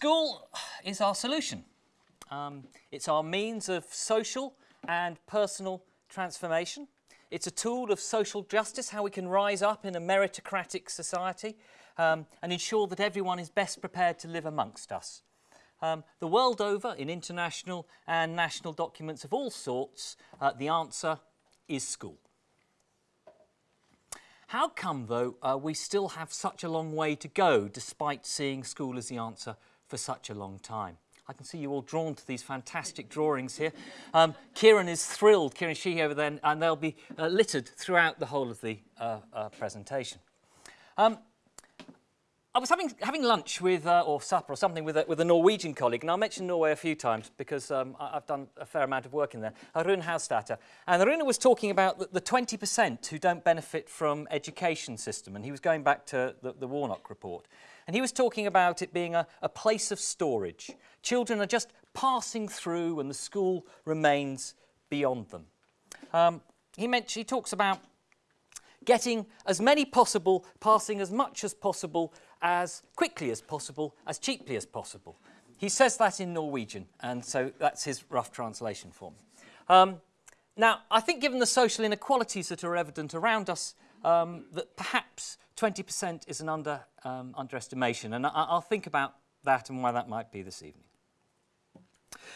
School is our solution. Um, it's our means of social and personal transformation. It's a tool of social justice, how we can rise up in a meritocratic society um, and ensure that everyone is best prepared to live amongst us. Um, the world over, in international and national documents of all sorts, uh, the answer is school. How come, though, uh, we still have such a long way to go despite seeing school as the answer for such a long time? I can see you all drawn to these fantastic drawings here. Um, Kieran is thrilled, Kieran Sheehy over there, and they'll be uh, littered throughout the whole of the uh, uh, presentation. Um, I was having, having lunch with, uh, or supper or something with a, with a Norwegian colleague, and I mentioned Norway a few times because um, I, have done a fair amount of work in there, Rune Hausstätter. And Rune was talking about the 20% who don't benefit from education system, and he was going back to the, the Warnock report. And he was talking about it being a, a place of storage. Children are just passing through and the school remains beyond them. Um, he, mentioned, he talks about getting as many possible, passing as much as possible, as quickly as possible, as cheaply as possible. He says that in Norwegian, and so that's his rough translation for me. Um, now, I think given the social inequalities that are evident around us, um, that perhaps 20% is an under, um, underestimation, and I will think about that and why that might be this evening.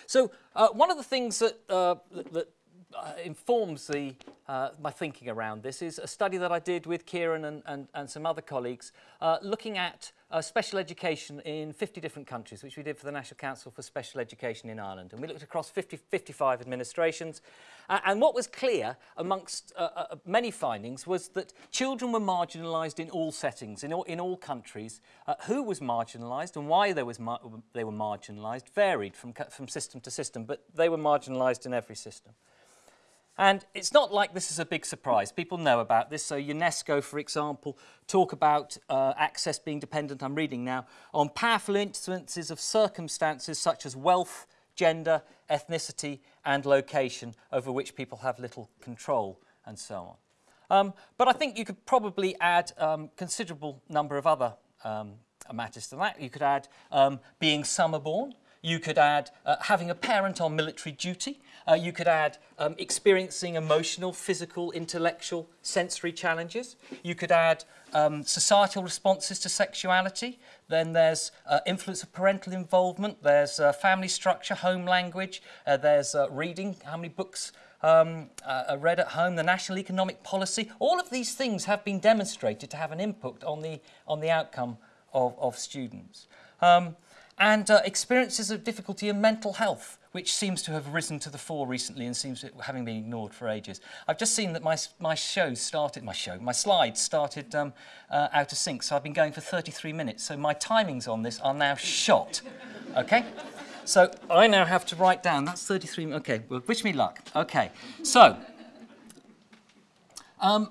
So uh, one of the things that, uh, that, uh, informs the, uh, my thinking around this is a study that I did with Kieran and, and, and some other colleagues uh, looking at uh, special education in 50 different countries, which we did for the National Council for Special Education in Ireland. And we looked across 50, 55 administrations. Uh, and what was clear amongst uh, uh, many findings was that children were marginalised in all settings, in all, in all countries. Uh, who was marginalised and why they, was they were marginalised varied from, from system to system, but they were marginalised in every system. And it's not like this is a big surprise. People know about this. So UNESCO, for example, talk about uh, access being dependent, I'm reading now, on powerful influences of circumstances such as wealth, gender, ethnicity and location over which people have little control and so on. Um, but I think you could probably add um, considerable number of other um, matters to that. You could add um, being summer born, you could add uh, having a parent on military duty. Uh, you could add um, experiencing emotional, physical, intellectual, sensory challenges. You could add um, societal responses to sexuality. Then there's uh, influence of parental involvement. There's uh, family structure, home language. Uh, there's uh, reading, how many books um, uh, read at home, the national economic policy. All of these things have been demonstrated to have an input on the, on the outcome of, of students. Um, and uh, experiences of difficulty in mental health, which seems to have risen to the fore recently and seems to, having been ignored for ages. I've just seen that my, my show started, my show, my slides started um, uh, out of sync, so I've been going for 33 minutes, so my timings on this are now shot, okay? So I now have to write down, that's 33, okay, well, wish me luck. Okay, so, um,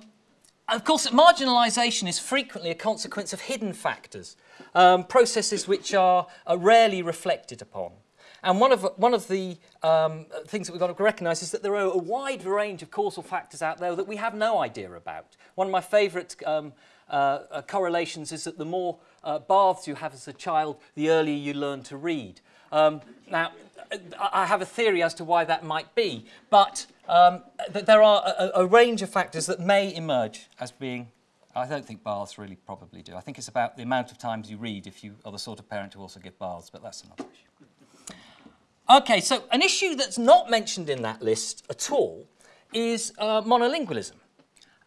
of course, marginalisation is frequently a consequence of hidden factors um, processes which are, are rarely reflected upon. And one of, one of the um, things that we've got to recognise is that there are a wide range of causal factors out there that we have no idea about. One of my favourite um, uh, uh, correlations is that the more uh, baths you have as a child, the earlier you learn to read. Um, now, I have a theory as to why that might be, but um, th there are a, a range of factors that may emerge as being I don't think baths really probably do. I think it's about the amount of times you read if you are the sort of parent who also give baths, but that's another issue. Okay, so an issue that's not mentioned in that list at all is uh, monolingualism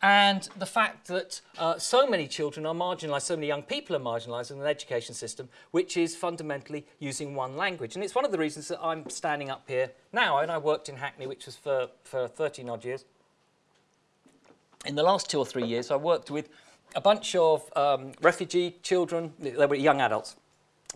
and the fact that uh, so many children are marginalised, so many young people are marginalised in an education system which is fundamentally using one language. And it's one of the reasons that I'm standing up here now, and I worked in Hackney, which was for, for 13 odd years, in the last two or three years, I worked with a bunch of um, refugee children, they were young adults,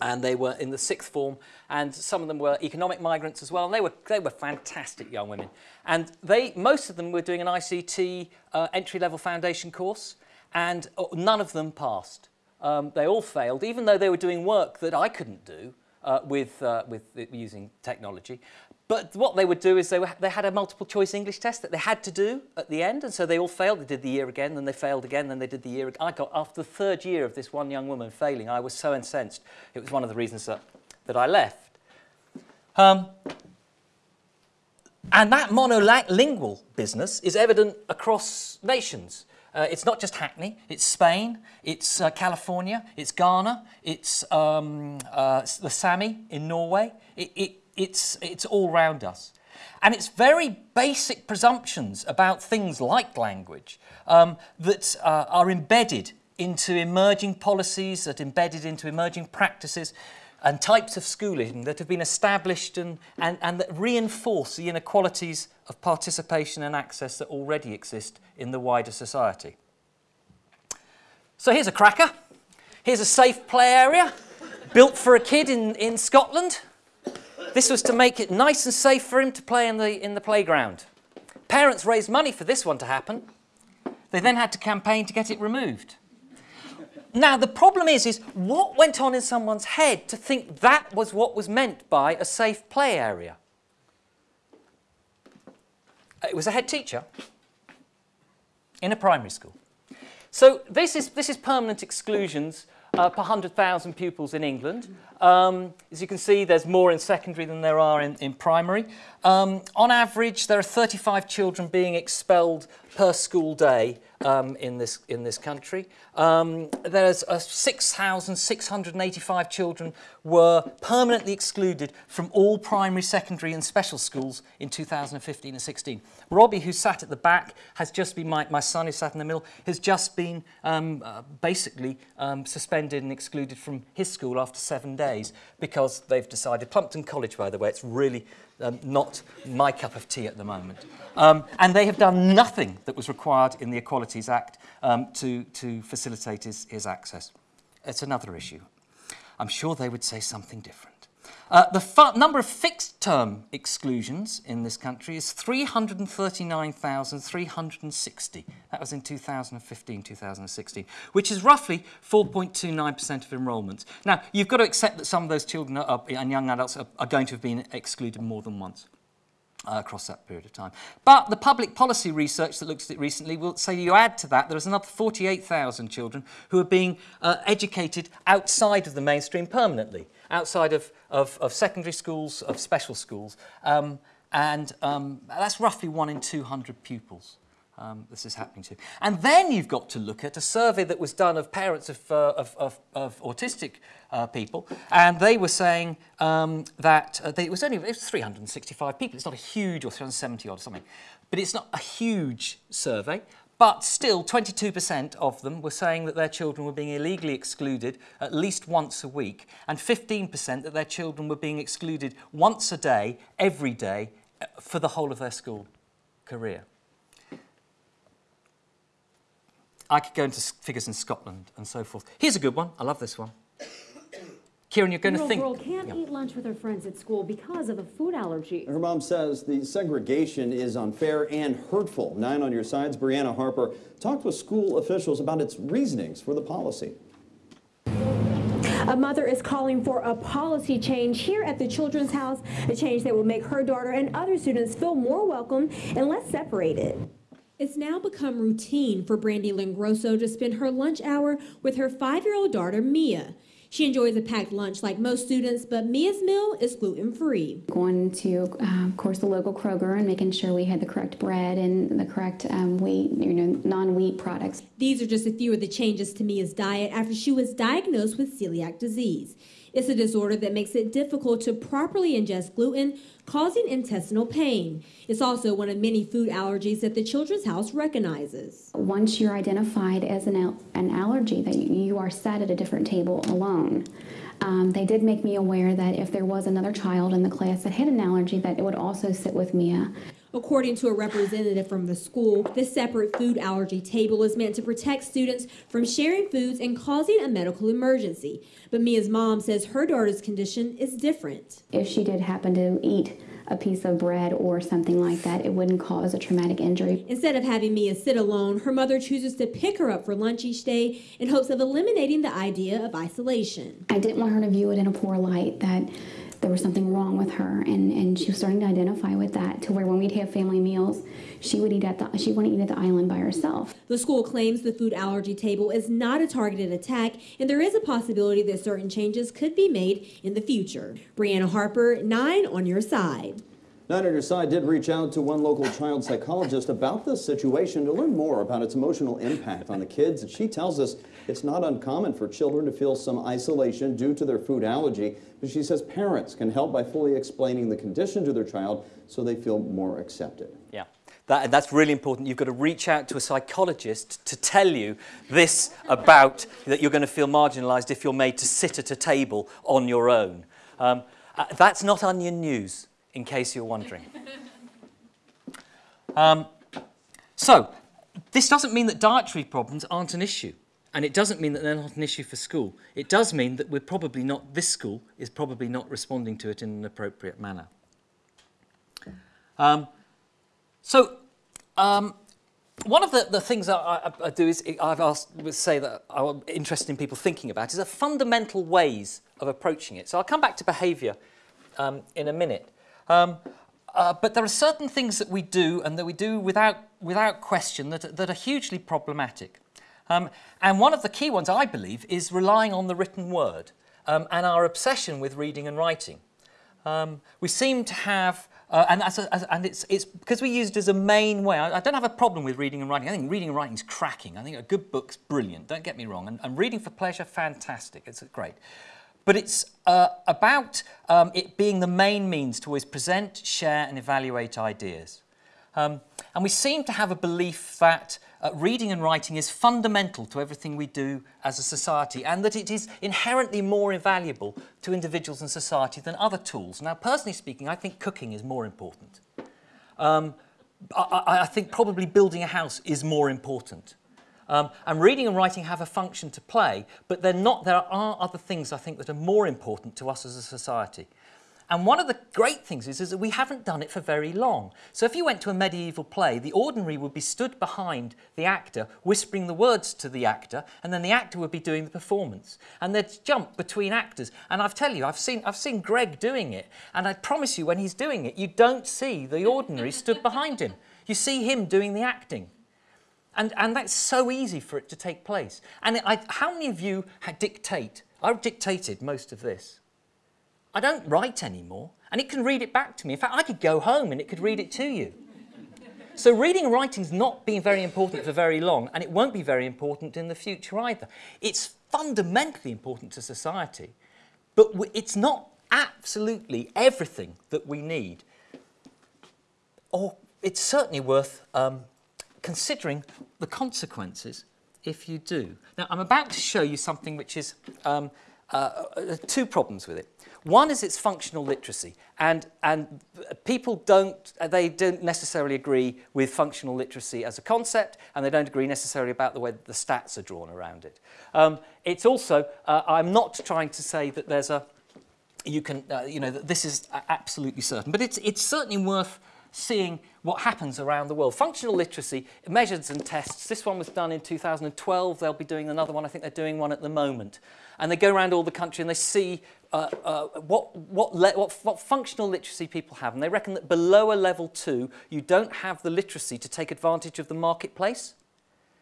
and they were in the sixth form, and some of them were economic migrants as well, and they were, they were fantastic young women. And they, most of them were doing an ICT uh, entry-level foundation course, and uh, none of them passed. Um, they all failed, even though they were doing work that I couldn't do uh, with, uh, with using technology. But what they would do is they, were, they had a multiple choice English test that they had to do at the end. And so they all failed. They did the year again, then they failed again, then they did the year again. I got, after the third year of this one young woman failing, I was so incensed. It was one of the reasons that that I left. Um, and that monolingual business is evident across nations. Uh, it's not just Hackney, it's Spain, it's uh, California, it's Ghana, it's um, uh, the Sami in Norway. It, it, it's, it's all round us. And it's very basic presumptions about things like language um, that uh, are embedded into emerging policies, that embedded into emerging practices and types of schooling that have been established and, and, and that reinforce the inequalities of participation and access that already exist in the wider society. So here's a cracker. Here's a safe play area built for a kid in, in Scotland. This was to make it nice and safe for him to play in the, in the playground. Parents raised money for this one to happen. They then had to campaign to get it removed. Now, the problem is, is what went on in someone's head to think that was what was meant by a safe play area? It was a head teacher in a primary school. So this is, this is permanent exclusions uh, per 100,000 pupils in England. Um, as you can see, there's more in secondary than there are in, in primary. Um, on average, there are 35 children being expelled per school day um, in, this, in this country. Um, there's uh, 6,685 children were permanently excluded from all primary, secondary and special schools in 2015 and 16. Robbie, who sat at the back, has just been, my, my son who sat in the middle, has just been um, uh, basically um, suspended and excluded from his school after seven days because they've decided, Plumpton College by the way, it's really um, not my cup of tea at the moment. Um, and they have done nothing that was required in the Equalities Act um, to, to facilitate his, his access. It's another issue. I'm sure they would say something different. Uh, the number of fixed-term exclusions in this country is 339,360. That was in 2015-2016, which is roughly 4.29% of enrolments. Now, you've got to accept that some of those children are, and young adults are, are going to have been excluded more than once. uh, across that period of time. But the public policy research that looked at it recently will say you add to that there is another 48,000 children who are being uh, educated outside of the mainstream permanently, outside of, of, of secondary schools, of special schools, um, and um, that's roughly one in 200 pupils um, this is happening to. And then you've got to look at a survey that was done of parents of, uh, of, of, of, autistic uh, people, and they were saying um, that uh, they, it was only it was 365 people. It's not a huge, or 370 or something, but it's not a huge survey. But still, 22% of them were saying that their children were being illegally excluded at least once a week, and 15% that their children were being excluded once a day, every day, uh, for the whole of their school career. I could go into figures in Scotland and so forth. Here's a good one. I love this one. Kieran, you're going to think. girl can't yeah. eat lunch with her friends at school because of a food allergy. Her mom says the segregation is unfair and hurtful. Nine on your sides, Brianna Harper talked with school officials about its reasonings for the policy. A mother is calling for a policy change here at the Children's House, a change that will make her daughter and other students feel more welcome and less separated. It's now become routine for Brandy Lingrosso to spend her lunch hour with her five-year-old daughter, Mia. She enjoys a packed lunch like most students, but Mia's meal is gluten free. Going to, uh, of course, the local Kroger and making sure we had the correct bread and the correct um, wheat, you know, non wheat products. These are just a few of the changes to Mia's diet after she was diagnosed with celiac disease. It's a disorder that makes it difficult to properly ingest gluten, causing intestinal pain. It's also one of many food allergies that the Children's House recognizes. Once you're identified as an, al an allergy, that you are sat at a different table alone. Um, they did make me aware that if there was another child in the class that had an allergy, that it would also sit with Mia. According to a representative from the school, this separate food allergy table is meant to protect students from sharing foods and causing a medical emergency. But Mia's mom says her daughter's condition is different. If she did happen to eat a piece of bread or something like that, it wouldn't cause a traumatic injury. Instead of having Mia sit alone, her mother chooses to pick her up for lunch each day in hopes of eliminating the idea of isolation. I didn't want her to view it in a poor light that there was something wrong with her, and, and she was starting to identify with that. To where when we'd have family meals, she would eat at the she wouldn't eat at the island by herself. The school claims the food allergy table is not a targeted attack, and there is a possibility that certain changes could be made in the future. Brianna Harper, nine on your side. Nine on your side did reach out to one local child psychologist about this situation to learn more about its emotional impact on the kids. And she tells us it's not uncommon for children to feel some isolation due to their food allergy, but she says parents can help by fully explaining the condition to their child so they feel more accepted. Yeah. That, that's really important. You've got to reach out to a psychologist to tell you this about that you're going to feel marginalised if you're made to sit at a table on your own. Um, uh, that's not onion news in case you're wondering. Um, so, this doesn't mean that dietary problems aren't an issue. And it doesn't mean that they're not an issue for school. It does mean that we're probably not, this school is probably not responding to it in an appropriate manner. Um, so, um, one of the, the things I, I, I do is I've asked say that I'm interested in people thinking about is a fundamental ways of approaching it. So I'll come back to behaviour um, in a minute. Um, uh, but there are certain things that we do and that we do without, without question that, that are hugely problematic. Um, and one of the key ones, I believe, is relying on the written word um, and our obsession with reading and writing. Um, we seem to have, uh, and, as a, as, and it's, it's because we use it as a main way. I, I, don't have a problem with reading and writing. I think reading and writing is cracking. I think a good book's brilliant, don't get me wrong. And, and reading for pleasure, fantastic. It's great. But it's uh, about um, it being the main means to always present, share and evaluate ideas. Um, and we seem to have a belief that uh, reading and writing is fundamental to everything we do as a society and that it is inherently more invaluable to individuals and society than other tools. Now, personally speaking, I think cooking is more important. Um, I, I think probably building a house is more important. Um, and reading and writing have a function to play, but they're not, there are other things I think that are more important to us as a society. And one of the great things is, is that we haven't done it for very long. So if you went to a medieval play, the ordinary would be stood behind the actor, whispering the words to the actor, and then the actor would be doing the performance. And they'd jump between actors. And I've tell you, I've seen, I've seen Greg doing it, and I promise you, when he's doing it, you don't see the ordinary stood behind him. You see him doing the acting. And, and that's so easy for it to take place. And I, how many of you dictate? I've dictated most of this. I don't write anymore, and it can read it back to me. In fact, I could go home and it could read it to you. So reading and writing's not been very important for very long, and it won't be very important in the future either. It's fundamentally important to society, but it's not absolutely everything that we need. Or it's certainly worth um, considering the consequences if you do. Now, I'm about to show you something which is um, uh, uh, two problems with it. One is its functional literacy, and, and people don't, they don't necessarily agree with functional literacy as a concept, and they don't agree necessarily about the way the stats are drawn around it. Um, it's also, uh, I'm not trying to say that there's a, you can, uh, you know, that this is absolutely certain, but it's, it's certainly worth seeing what happens around the world. Functional literacy measures and tests. This one was done in 2012. They'll be doing another one. I think they're doing one at the moment. And they go around all the country and they see uh, uh, what, what, what, what functional literacy people have. And they reckon that below a level two, you don't have the literacy to take advantage of the marketplace.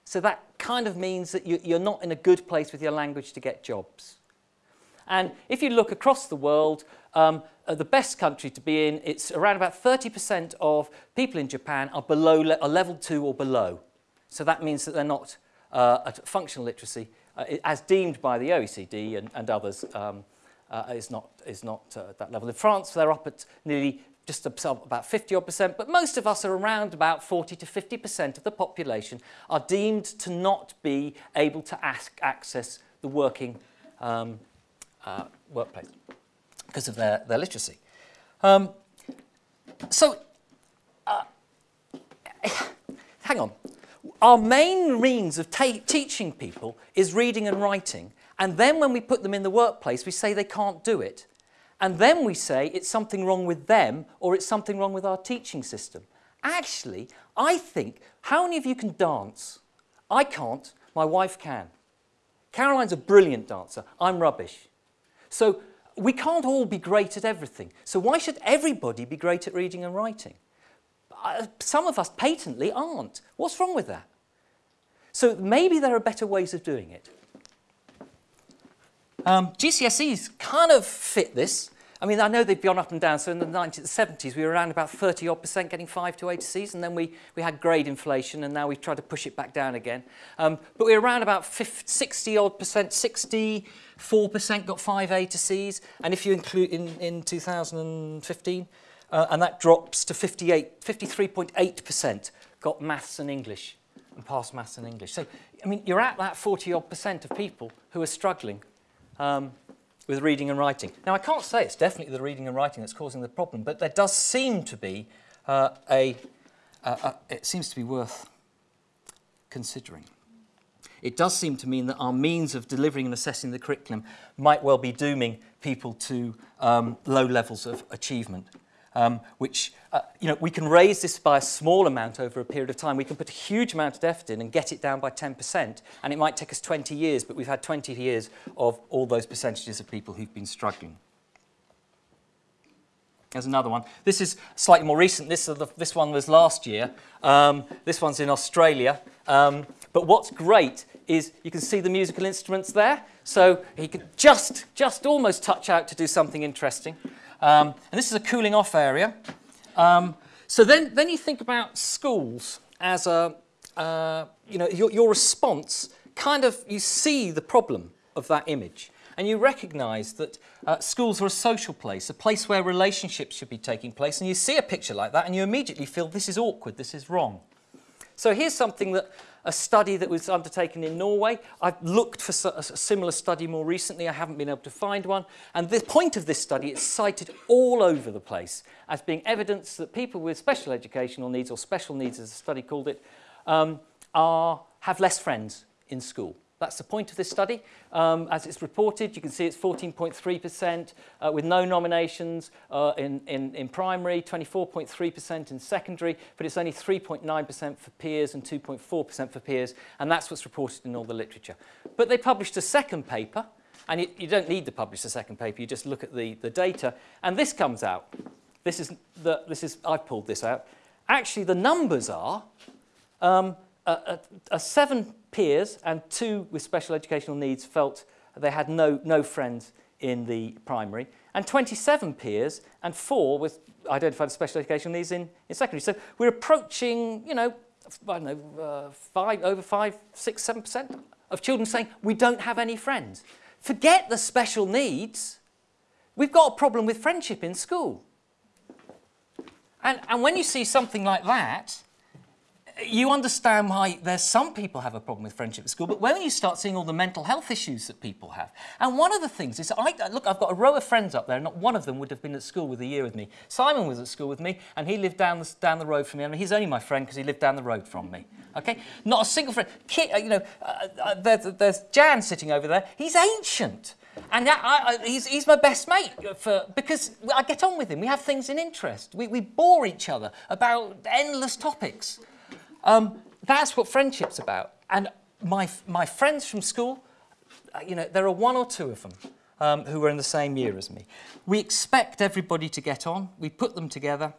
So that kind of means that you, you're not in a good place with your language to get jobs. And if you look across the world, um, the best country to be in, it's around about 30% of people in Japan are below le are level two or below. So that means that they're not uh, at functional literacy, uh, as deemed by the OECD and, and others, um, uh, is not, is not uh, at that level. In France, they're up at nearly just about 50 odd percent, but most of us are around about 40 to 50 percent of the population are deemed to not be able to ask, access the working um, uh, workplace because of their, their literacy. Um, so, uh, hang on. Our main means of teaching people is reading and writing. And then when we put them in the workplace, we say they can't do it. And then we say it's something wrong with them or it's something wrong with our teaching system. Actually, I think, how many of you can dance? I can't, my wife can. Caroline's a brilliant dancer, I'm rubbish. So we can't all be great at everything. So why should everybody be great at reading and writing? Uh, some of us patently aren't. What's wrong with that? So maybe there are better ways of doing it. Um, GCSEs kind of fit this. I mean, I know they've gone up and down. So in the 1970s, we were around about 30 odd percent getting 5 to 8 Cs, and then we, we had grade inflation, and now we've tried to push it back down again. Um, but we're around about 50, 60 odd percent, 64 percent got 5 A to Cs, and if you include in, in 2015, uh, and that drops to 58, 53.8 percent got maths and English, and passed maths and English. So, I mean, you're at that 40 odd percent of people who are struggling. Um, with reading and writing. Now, I can't say it's definitely the reading and writing that's causing the problem, but there does seem to be uh, a, uh, uh, it seems to be worth considering. It does seem to mean that our means of delivering and assessing the curriculum might well be dooming people to um, low levels of achievement um, which, uh, you know, we can raise this by a small amount over a period of time. We can put a huge amount of effort in and get it down by 10%, and it might take us 20 years, but we've had 20 years of all those percentages of people who've been struggling. There's another one. This is slightly more recent. This, the, this one was last year. Um, this one's in Australia. Um, but what's great is you can see the musical instruments there. So he could just, just almost touch out to do something interesting. Um, and this is a cooling off area. Um, so then, then you think about schools as a, uh, you know, your, your response kind of, you see the problem of that image. And you recognise that uh, schools are a social place, a place where relationships should be taking place. And you see a picture like that and you immediately feel this is awkward, this is wrong. So here's something that a study that was undertaken in Norway. I've looked for a similar study more recently. I haven't been able to find one. And the point of this study, it's cited all over the place as being evidence that people with special educational needs, or special needs as the study called it, um, are, have less friends in school. That's the point of this study. Um, as it's reported, you can see it's 14.3% uh, with no nominations uh, in, in, in primary, 24.3% in secondary, but it's only 3.9% for peers and 2.4% for peers, and that's what's reported in all the literature. But they published a second paper, and you, don't need to publish a second paper, you just look at the, the data, and this comes out. This is, the, this is, I've pulled this out. Actually, the numbers are um, a, a, a seven peers and two with special educational needs felt they had no, no friends in the primary, and 27 peers and four with identified special educational needs in, in secondary. So we're approaching, you know, I don't know, uh, five, over five, six, seven percent of children saying we don't have any friends. Forget the special needs. We've got a problem with friendship in school. And, and when you see something like that, you understand why there's some people have a problem with friendship at school, but when you start seeing all the mental health issues that people have, and one of the things is, I, look, I've got a row of friends up there, not one of them would have been at school with a year with me. Simon was at school with me, and he lived down the, down the road from me, I and he's only my friend because he lived down the road from me. Okay, not a single friend. Kit, uh, you know, uh, uh, there's, there's Jan sitting over there. He's ancient. And I, I, he's, he's my best mate for, because I get on with him. We have things in interest. We, we bore each other about endless topics. Um, that's what friendship's about. And my, my friends from school, uh, you know, there are one or two of them um, who were in the same year as me. We expect everybody to get on. We put them together.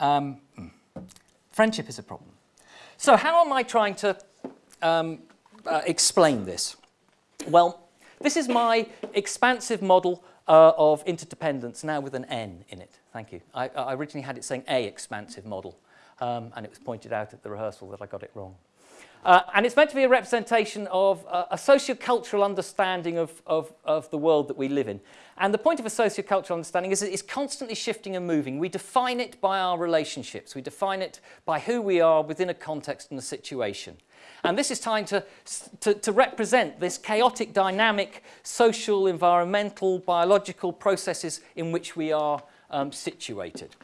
Um, hmm. friendship is a problem. So how am I trying to um, uh, explain this? Well, this is my expansive model uh, of interdependence, now with an N in it. Thank you. I, I originally had it saying a expansive model um, and it was pointed out at the rehearsal that I got it wrong. Uh, and it's meant to be a representation of uh, a sociocultural understanding of, of, of the world that we live in. And the point of a sociocultural understanding is that it's constantly shifting and moving. We define it by our relationships. We define it by who we are within a context and a situation. And this is trying to, to, to represent this chaotic, dynamic, social, environmental, biological processes in which we are um, situated.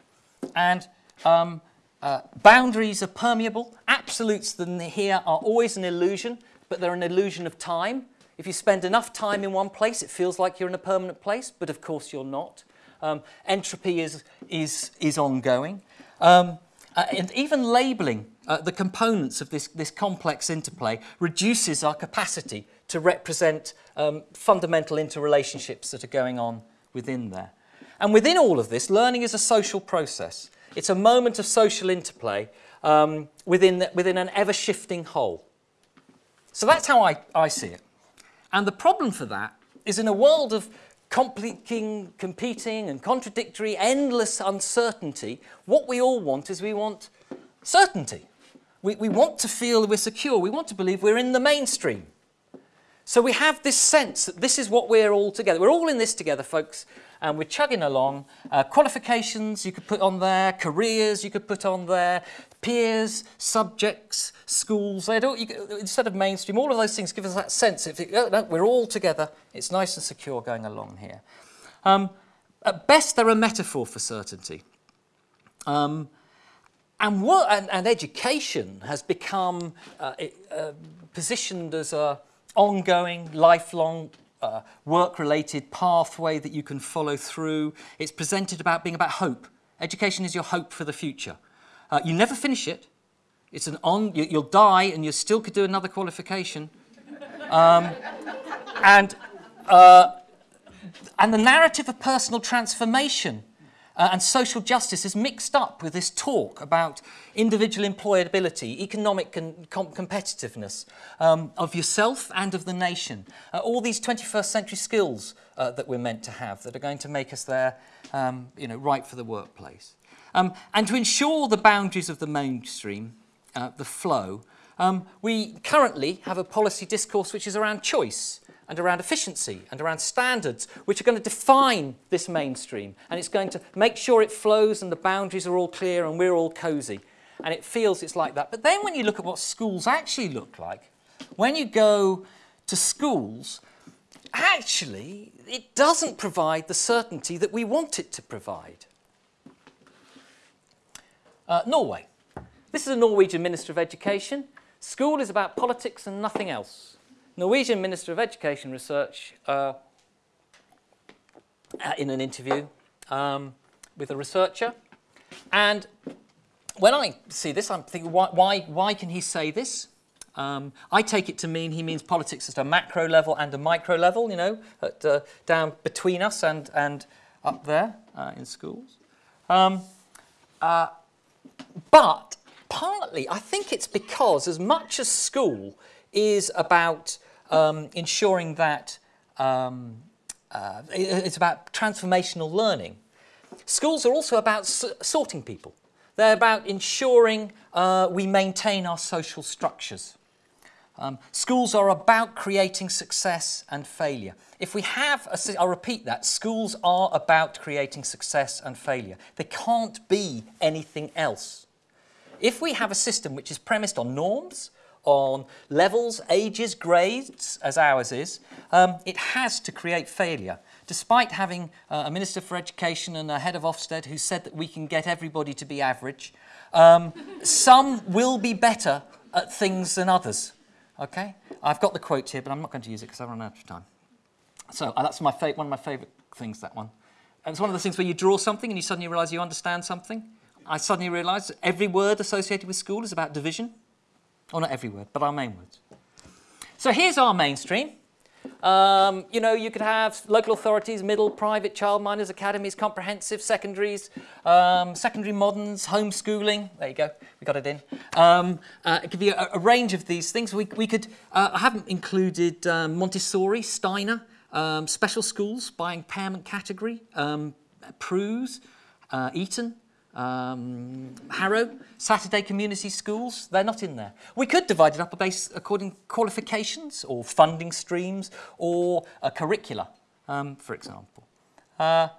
And um, uh, boundaries are permeable. Absolutes than here are always an illusion, but they're an illusion of time. If you spend enough time in one place, it feels like you're in a permanent place, but of course you're not. Um, entropy is, is, is ongoing. Um, uh, and even labelling uh, the components of this, this complex interplay reduces our capacity to represent um, fundamental interrelationships that are going on within there. And within all of this, learning is a social process. It's a moment of social interplay um, within, the, within an ever-shifting whole. So that's how I, I see it. And the problem for that is in a world of competing, competing and contradictory, endless uncertainty, what we all want is we want certainty. We, we want to feel we're secure. We want to believe we're in the mainstream. So we have this sense that this is what we're all together. We're all in this together, folks, and we're chugging along. Uh, qualifications you could put on there, careers you could put on there, peers, subjects, schools. Don't, you, instead of mainstream, all of those things give us that sense. If it, oh, no, we're all together. It's nice and secure going along here. Um, at best, they're a metaphor for certainty. Um, and, what, and, and education has become uh, uh, positioned as a ongoing, lifelong, uh, work-related pathway that you can follow through. It's presented about being about hope. Education is your hope for the future. Uh, you never finish it. It's an on, you, will die and you still could do another qualification. Um, and, uh, and the narrative of personal transformation uh, and social justice is mixed up with this talk about individual employability, economic com competitiveness um, of yourself and of the nation. Uh, all these 21st century skills uh, that we're meant to have that are going to make us there, um, you know, right for the workplace. Um, and to ensure the boundaries of the mainstream, uh, the flow, um, we currently have a policy discourse which is around choice and around efficiency and around standards, which are going to define this mainstream. And it's going to make sure it flows and the boundaries are all clear and we're all cosy. And it feels it's like that. But then when you look at what schools actually look like, when you go to schools, actually, it doesn't provide the certainty that we want it to provide. Uh, Norway. This is a Norwegian Minister of Education. School is about politics and nothing else. Norwegian Minister of Education Research uh, in an interview um, with a researcher. And when I see this, I'm thinking, why, why, why can he say this? Um, I take it to mean he means politics at a macro level and a micro level, you know, at, uh, down between us and, and up there uh, in schools. Um, uh, but partly, I think it's because as much as school is about um, ensuring that um, uh, it's about transformational learning. Schools are also about sorting people. They're about ensuring uh, we maintain our social structures. Um, schools are about creating success and failure. If we have, a, I'll repeat that, schools are about creating success and failure. There can't be anything else. If we have a system which is premised on norms, on levels, ages, grades, as ours is, um, it has to create failure. Despite having uh, a Minister for Education and a head of Ofsted who said that we can get everybody to be average, um, some will be better at things than others. Okay? I've got the quote here, but I'm not going to use it because I've run out of time. So uh, that's my one of my favourite things, that one. And it's one of those things where you draw something and you suddenly realise you understand something. I suddenly realised every word associated with school is about division. Or not every word, but our main words. So here's our mainstream. Um, you know, you could have local authorities, middle, private, childminders, academies, comprehensive, secondaries, um, secondary moderns, homeschooling. There you go, we got it in. Um, uh, a, a, range of these things. We, we could, uh, I haven't included um, Montessori, Steiner, um, special schools by impairment category, um, PRUs, uh, Eton, um, Harrow, Saturday community schools, they're not in there. We could divide it up based according to qualifications or funding streams or a curricula, um, for example. Uh,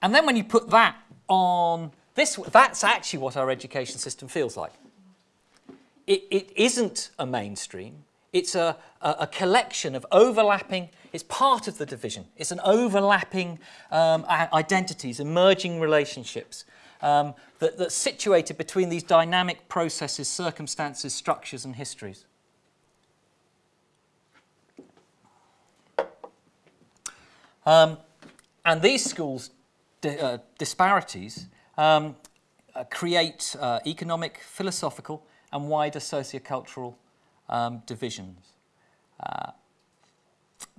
and then when you put that on this, that's actually what our education system feels like. It, it isn't a mainstream. It's a, a, a, collection of overlapping, it's part of the division. It's an overlapping um, identities, emerging relationships um, that, that's situated between these dynamic processes, circumstances, structures and histories. Um, and these schools' di uh, disparities um, uh, create uh, economic, philosophical and wider sociocultural um, divisions. Uh,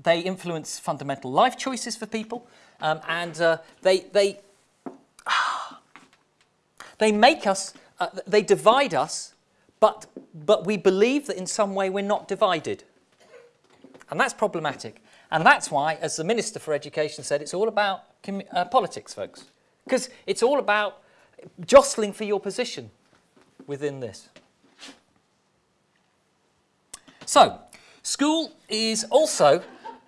they influence fundamental life choices for people, Um, and uh, they, they, they make us, uh, they divide us, but, but we believe that in some way we're not divided. And that's problematic. And that's why, as the Minister for Education said, it's all about uh, politics, folks. Because it's all about jostling for your position within this. So, school is also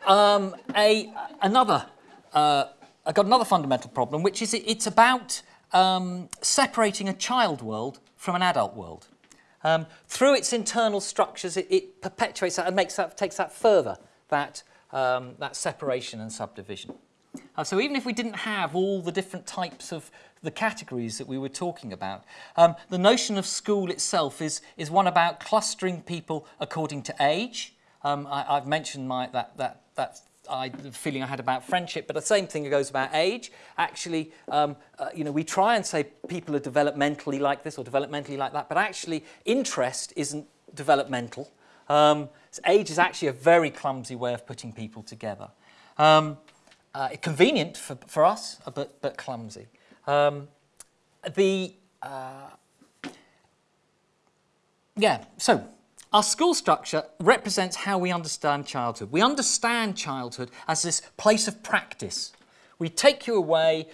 um, a, another, uh, I got another fundamental problem, which is it, it's about um, separating a child world from an adult world. Um, through its internal structures, it, it, perpetuates that and makes that, takes that further, that, um, that separation and subdivision. Uh, so even if we didn't have all the different types of the categories that we were talking about, um, the notion of school itself is, is one about clustering people according to age. Um, I, I've mentioned my, that, that, that I, the feeling I had about friendship, but the same thing goes about age. Actually, um, uh, you know, we try and say people are developmentally like this or developmentally like that, but actually interest isn't developmental. Um, age is actually a very clumsy way of putting people together. Um, uh, convenient for, for us, uh, but, but clumsy. Um, the, uh, yeah, so our school structure represents how we understand childhood. We understand childhood as this place of practice. We take you away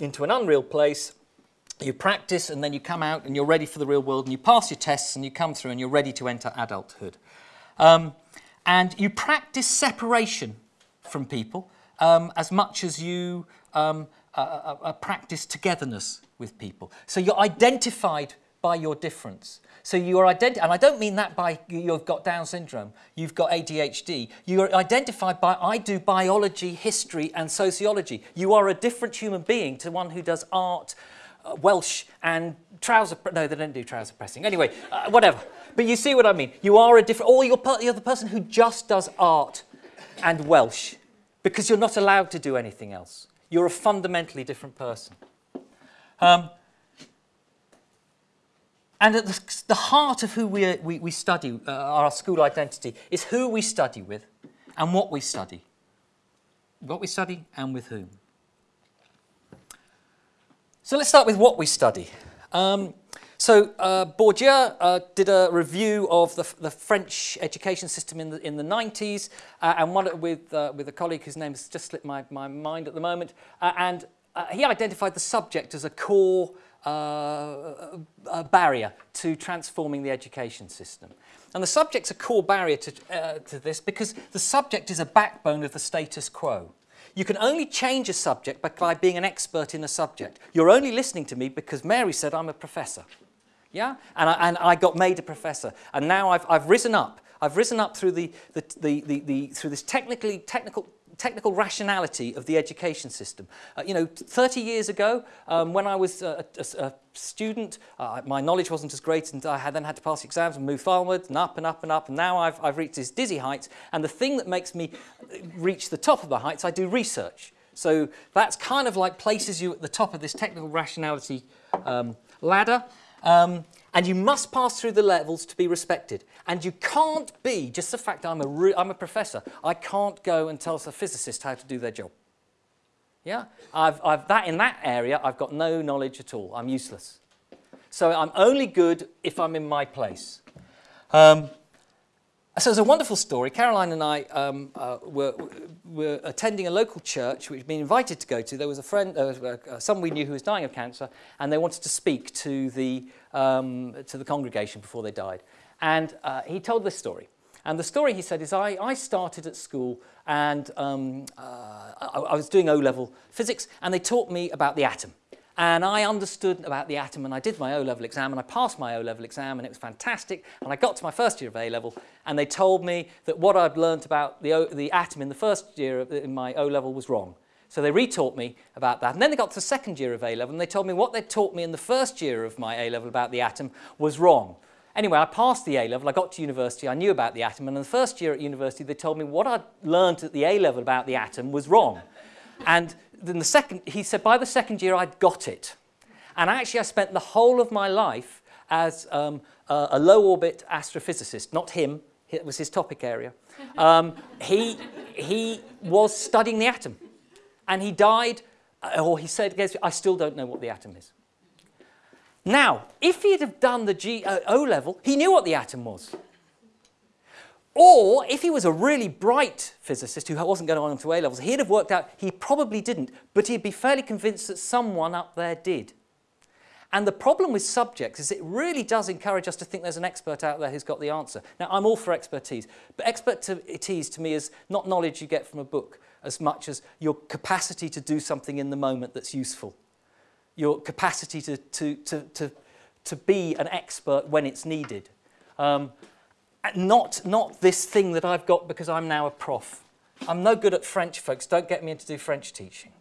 into an unreal place, you practice and then you come out and you're ready for the real world and you pass your tests and you come through and you're ready to enter adulthood. Um, and you practice separation from people um, as much as you um, uh, uh, practice togetherness with people. So you're identified by your difference. So you are identified, and I don't mean that by you've got Down syndrome, you've got ADHD. You are identified by I do biology, history, and sociology. You are a different human being to one who does art, uh, Welsh, and trouser. No, they don't do trouser pressing. Anyway, uh, whatever. But you see what I mean. You are a different, or you're, you're the person who just does art and Welsh because you're not allowed to do anything else. You're a fundamentally different person. Um, and at the, the, heart of who we, we, we study, uh, our school identity, is who we study with and what we study. What we study and with whom. So let's start with what we study. Um, so uh, Bourdieu uh, did a review of the, the, French education system in the, in the 90s, uh, and one with, uh, with a colleague whose name has just slipped my, my mind at the moment, uh, and uh, he identified the subject as a core Uh, a barrier to transforming the education system. And the subject's a core barrier to, uh, to this because the subject is a backbone of the status quo. You can only change a subject by being an expert in a subject. You're only listening to me because Mary said I'm a professor. Yeah? And I, and I got made a professor. And now I've, I've risen up. I've risen up through, the, the, the, the, the through this technically, technical, technical rationality of the education system. Uh, you know, 30 years ago, um, when I was a, a, a student, uh, my knowledge wasn't as great and I had then had to pass exams and move forward and up and up and up. And now I've, I've reached this dizzy heights. And the thing that makes me reach the top of the heights, I do research. So that's kind of like places you at the top of this technical rationality um, ladder. Um, and you must pass through the levels to be respected. And you can't be, just the fact I'm a, I'm a professor, I can't go and tell a physicist how to do their job. Yeah? I've, I've, that, in that area, I've got no knowledge at all. I'm useless. So I'm only good if I'm in my place. Um, so it's a wonderful story. Caroline and I um, uh, were, were attending a local church which we'd been invited to go to. There was a friend, uh, uh, someone we knew who was dying of cancer, and they wanted to speak to the, um, to the congregation before they died. And uh, he told this story. And the story, he said, is I, I started at school and um, uh, I, I was doing O-level physics, and they taught me about the atom. And I understood about the atom and I did my O-level exam and I passed my O-level exam and it was fantastic. And I got to my first year of A-level and they told me that what I'd learned about the, o the atom in the first year of, in my O-level was wrong. So they retaught me about that. And then they got to the second year of A-level and they told me what they'd taught me in the first year of my A-level about the atom was wrong. Anyway, I passed the A-level, I got to university, I knew about the atom, and in the first year at university, they told me what I'd learned at the A-level about the atom was wrong. And then the second, he said by the second year I'd got it. And actually I spent the whole of my life as um, a, a low orbit astrophysicist, not him, it was his topic area. Um, he, he was studying the atom. And he died, uh, or he said, I still don't know what the atom is. Now, if he'd have done the G, uh, O level, he knew what the atom was. Or if he was a really bright physicist who wasn't going on to A levels, he'd have worked out, he probably didn't, but he'd be fairly convinced that someone up there did. And the problem with subjects is it really does encourage us to think there's an expert out there who's got the answer. Now, I'm all for expertise, but expertise to me is not knowledge you get from a book as much as your capacity to do something in the moment that's useful. Your capacity to, to, to, to, to be an expert when it's needed. Um, not, not this thing that I've got because I'm now a prof. I'm no good at French, folks. Don't get me into do French teaching.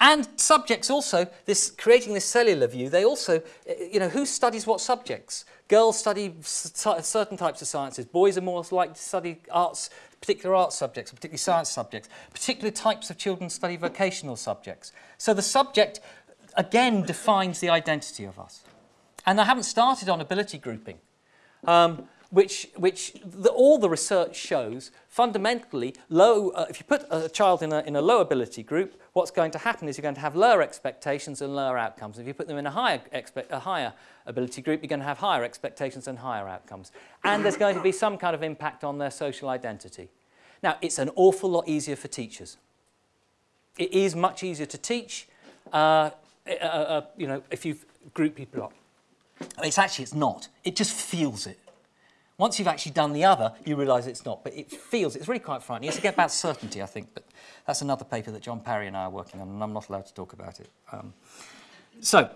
And subjects also, this creating this cellular view, they also, you know, who studies what subjects? Girls study certain types of sciences. Boys are more likely to study arts, particular arts subjects, particularly science subjects. Particular types of children study vocational subjects. So the subject, again, defines the identity of us. And I haven't started on ability grouping. Um, which, which the, all the research shows fundamentally low, uh, if you put a child in a, in a low ability group, what's going to happen is you're going to have lower expectations and lower outcomes. If you put them in a higher, expect, a higher ability group, you're going to have higher expectations and higher outcomes. And there's going to be some kind of impact on their social identity. Now, it's an awful lot easier for teachers. It is much easier to teach, uh, uh, uh, you know, if you group people up. It's actually, it's not. It just feels it. Once you've actually done the other, you realise it's not. But it feels, it's really quite frightening. It's about certainty, I think. But that's another paper that John Parry and I are working on, and I'm not allowed to talk about it. Um, so,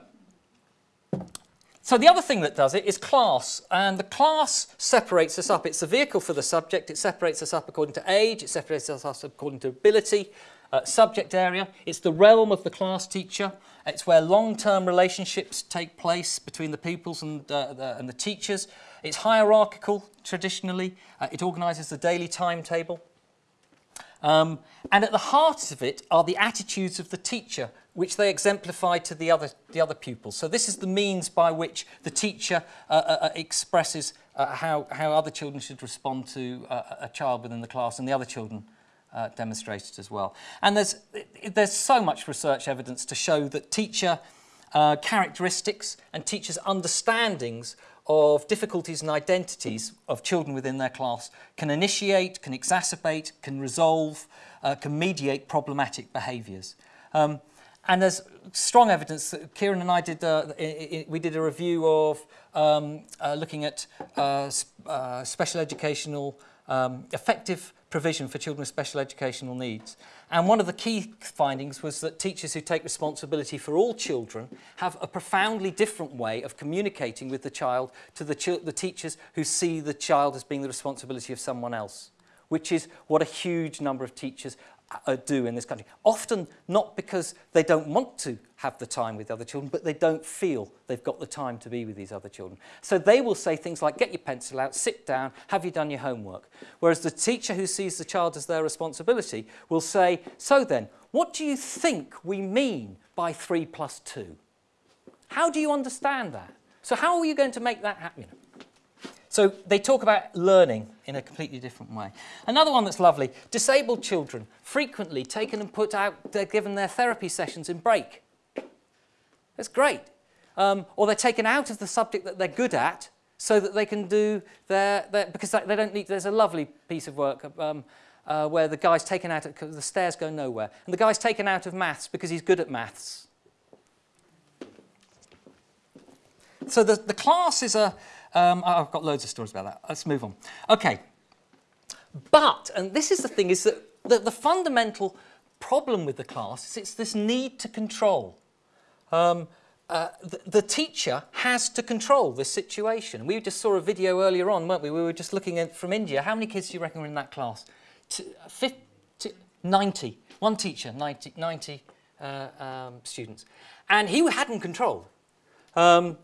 so the other thing that does it is class, and the class separates us up. It's the vehicle for the subject. It separates us up according to age. It separates us up according to ability. Uh, subject area. It's the realm of the class teacher. It's where long-term relationships take place between the pupils and, uh, the, and the teachers. It's hierarchical, traditionally. Uh, it organises the daily timetable. Um, and at the heart of it are the attitudes of the teacher, which they exemplify to the other, the other pupils. So this is the means by which the teacher uh, uh, uh expresses uh, how, how other children should respond to uh, a child within the class and the other children uh, demonstrated as well. And there's, there's so much research evidence to show that teacher uh, characteristics and teachers' understandings of difficulties and identities of children within their class can initiate, can exacerbate, can resolve, uh, can mediate problematic behaviours. Um, and there's strong evidence that Kieran and I did, uh, we did a review of um, uh, looking at uh, uh, special educational um, effective provision for children with special educational needs. And one of the key findings was that teachers who take responsibility for all children have a profoundly different way of communicating with the child to the, ch the teachers who see the child as being the responsibility of someone else, which is what a huge number of teachers uh, do in this country. Often not because they don't want to have the time with other children, but they don't feel they've got the time to be with these other children. So they will say things like, get your pencil out, sit down, have you done your homework? Whereas the teacher who sees the child as their responsibility will say, so then, what do you think we mean by 3 plus 2? How do you understand that? So how are you going to make that happen? So they talk about learning in a completely different way. Another one that's lovely, disabled children, frequently taken and put out, they're given their therapy sessions in break. That's great. Um, or they're taken out of the subject that they're good at so that they can do their, their because they don't need, there's a lovely piece of work um, uh, where the guy's taken out, of, the stairs go nowhere, and the guy's taken out of maths because he's good at maths. So the, the class is a, um, I've got loads of stories about that. Let's move on. Okay. But, and this is the thing, is that the, the fundamental problem with the class is it's this need to control. Um, uh, the, the, teacher has to control this situation. We just saw a video earlier on, weren't we? We were just looking at from India. How many kids do you reckon were in that class? To, 50, 90. One teacher, 90, 90 uh, um, students. And he hadn't controlled. Um,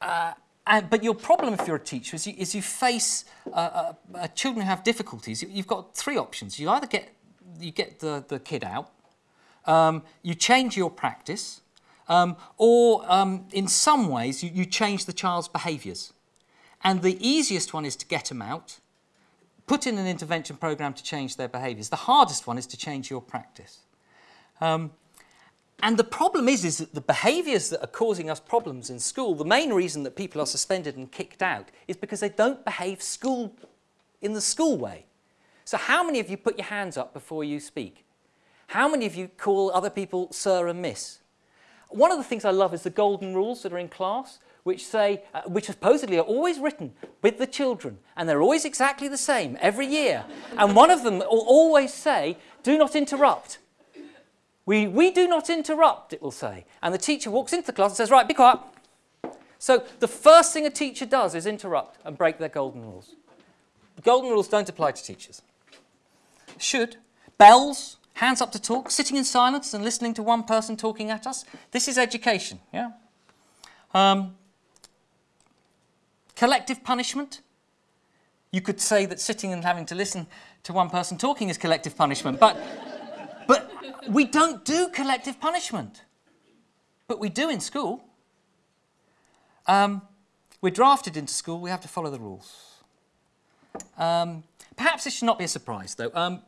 uh, and, but your problem if you're a teacher is you, is you face uh, uh, uh, children who have difficulties. You, have got three options. You either get, you get the, the kid out, um, you change your practice, um, or um, in some ways you, you change the child's behaviours. And the easiest one is to get them out, put in an intervention program to change their behaviours. The hardest one is to change your practice. Um, and the problem is, is that the behaviours that are causing us problems in school, the main reason that people are suspended and kicked out is because they don't behave school in the school way. So how many of you put your hands up before you speak? How many of you call other people sir and miss? One of the things I love is the golden rules that are in class, which say, uh, which supposedly are always written with the children, and they're always exactly the same every year. and one of them will always say, do not interrupt. We, we do not interrupt, it will say. And the teacher walks into the class and says, right, be quiet. So the first thing a teacher does is interrupt and break their golden rules. The golden rules don't apply to teachers. Should. Bells, hands up to talk, sitting in silence and listening to one person talking at us. This is education, yeah? Um, collective punishment. You could say that sitting and having to listen to one person talking is collective punishment, but but we don't do collective punishment. But we do in school. Um, we're drafted into school, we have to follow the rules. Um, perhaps this should not be a surprise, though. Um,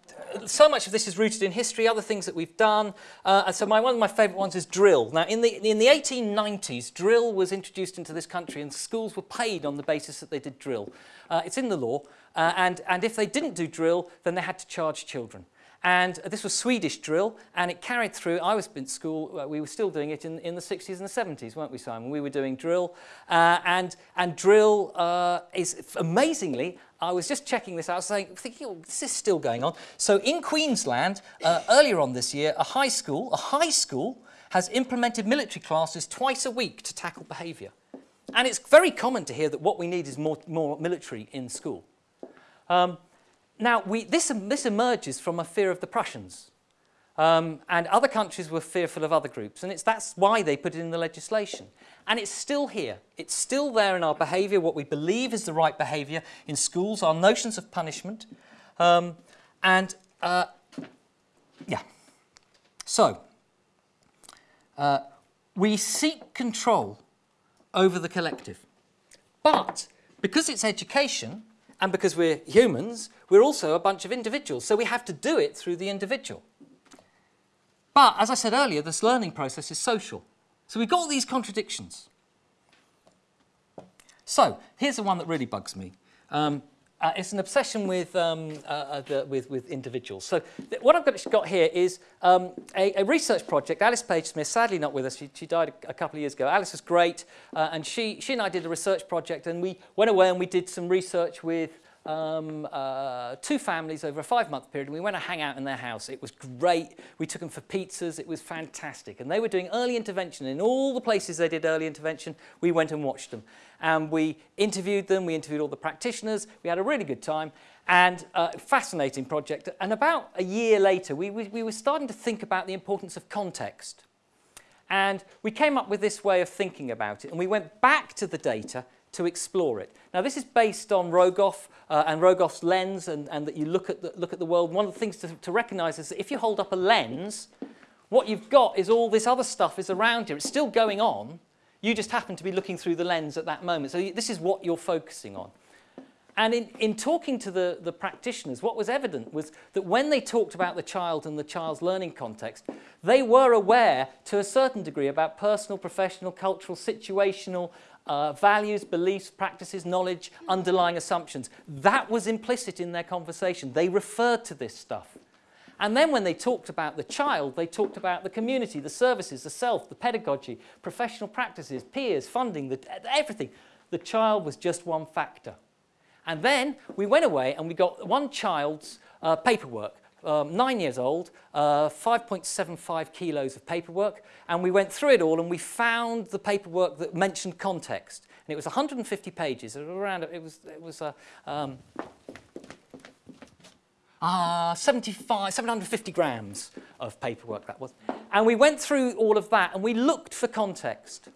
so much of this is rooted in history, other things that we've done. Uh, so my, one of my favourite ones is drill. Now, in the, in the 1890s, drill was introduced into this country and schools were paid on the basis that they did drill. Uh, it's in the law, uh, and, and if they didn't do drill, then they had to charge children. And this was Swedish drill, and it carried through. I was in school, uh, we were still doing it in, in the 60s and the 70s, weren't we, Simon? We were doing drill. Uh, and, and drill uh, is, amazingly, I was just checking this out, I was saying, thinking, oh, this is still going on. So in Queensland, uh, earlier on this year, a high school, a high school has implemented military classes twice a week to tackle behaviour. And it's very common to hear that what we need is more, more military in school. Um, now, we, this, this emerges from a fear of the Prussians. Um, and other countries were fearful of other groups. And it's, that's why they put it in the legislation. And it's still here. It's still there in our behaviour, what we believe is the right behaviour in schools, our notions of punishment. Um, and, uh, yeah. So, uh, we seek control over the collective. But because it's education, and because we're humans, we're also a bunch of individuals. So we have to do it through the individual. But as I said earlier, this learning process is social. So we've got these contradictions. So here's the one that really bugs me. Um, uh, it's an obsession with, um, uh, uh the, with, with individuals. So what I've got, got here is um, a, a, research project. Alice Paige-Smith, sadly not with us, she, she died a, a, couple of years ago. Alice was great, uh, and she, she and I did a research project, and we went away and we did some research with um, uh, two families over a five-month period, and we went to hang out in their house. It was great. We took them for pizzas. It was fantastic. And they were doing early intervention. In all the places they did early intervention, we went and watched them. And we interviewed them. We interviewed all the practitioners. We had a really good time. And uh, fascinating project. And about a year later, we, we, we were starting to think about the importance of context. And we came up with this way of thinking about it. And we went back to the data to explore it. Now, this is based on Rogoff uh, and Rogoff's lens and, and that you look at the, look at the world. One of the things to, to recognize is that if you hold up a lens, what you've got is all this other stuff is around you. It's still going on. You just happen to be looking through the lens at that moment. So this is what you're focusing on. And in, in talking to the, the practitioners, what was evident was that when they talked about the child and the child's learning context, they were aware to a certain degree about personal, professional, cultural, situational, uh, values, beliefs, practices, knowledge, underlying assumptions. That was implicit in their conversation. They referred to this stuff. And then when they talked about the child, they talked about the community, the services, the self, the pedagogy, professional practices, peers, funding, the, everything. The child was just one factor. And then we went away and we got one child's uh, paperwork um, nine years old, uh, 5.75 kilos of paperwork, and we went through it all and we found the paperwork that mentioned context. And it was 150 pages. It was around, it was, it was uh, um, uh, 75, 750 grams of paperwork that was. And we went through all of that and we looked for context.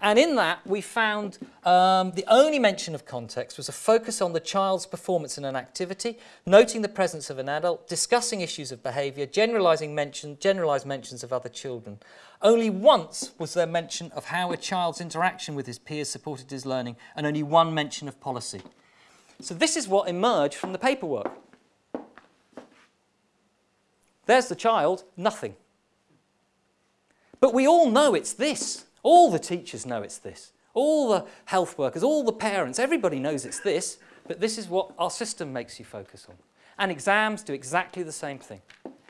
And in that, we found um, the only mention of context was a focus on the child's performance in an activity, noting the presence of an adult, discussing issues of behaviour, generalising mention, generalised mentions of other children. Only once was there mention of how a child's interaction with his peers supported his learning, and only one mention of policy. So this is what emerged from the paperwork. There's the child, nothing. But we all know it's this. All the teachers know it's this. All the health workers, all the parents, everybody knows it's this, but this is what our system makes you focus on. And exams do exactly the same thing.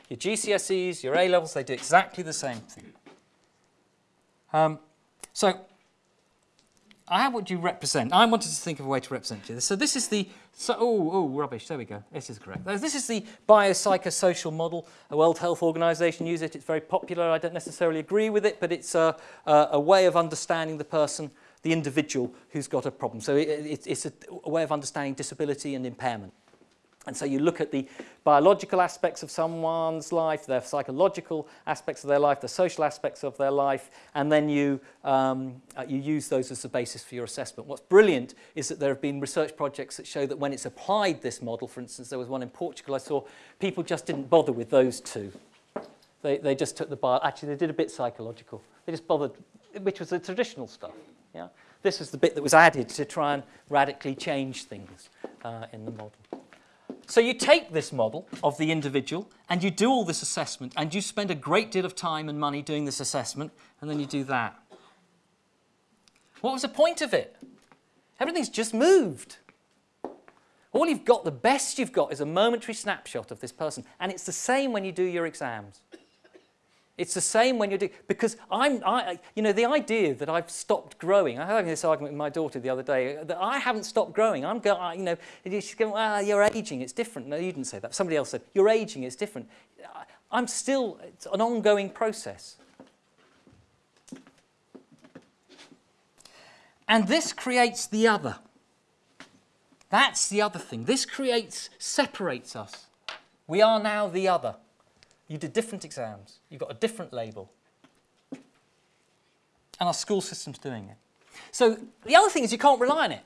Your GCSEs, your A-levels, they do exactly the same thing. Um, so how would you represent? I wanted to think of a way to represent you. So this is the, So, oh, oh, rubbish, there we go. This is correct. This is the biopsychosocial model. The World Health Organization use it. It's very popular. I don't necessarily agree with it, but it's a, a, a way of understanding the person, the individual who's got a problem. So it, it, it's a, a way of understanding disability and impairment. And so you look at the biological aspects of someone's life, their psychological aspects of their life, the social aspects of their life, and then you, um, uh, you use those as the basis for your assessment. What's brilliant is that there have been research projects that show that when it's applied this model, for instance, there was one in Portugal I saw, people just didn't bother with those two. They, they just took the bio, actually they did a bit psychological. They just bothered, which was the traditional stuff. Yeah? This is the bit that was added to try and radically change things uh, in the model. So you take this model of the individual and you do all this assessment and you spend a great deal of time and money doing this assessment and then you do that. What was the point of it? Everything's just moved. All you've got, the best you've got is a momentary snapshot of this person and it's the same when you do your exams. It's the same when you're doing, because I'm, I, you know, the idea that I've stopped growing, I was having this argument with my daughter the other day, that I haven't stopped growing. I'm going, you know, she's going, well, you're aging, it's different. No, you didn't say that. Somebody else said, you're aging, it's different. I'm still, it's an ongoing process. And this creates the other. That's the other thing. This creates, separates us. We are now the other. You did different exams. You've got a different label. And our school system's doing it. So the other thing is you can't rely on it.